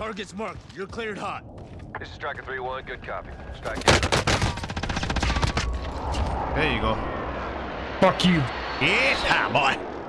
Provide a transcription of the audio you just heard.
Target's marked. You're cleared hot. This is Striker 3-1. Good copy. Strike. There you go. Fuck you. Yes, hi, boy.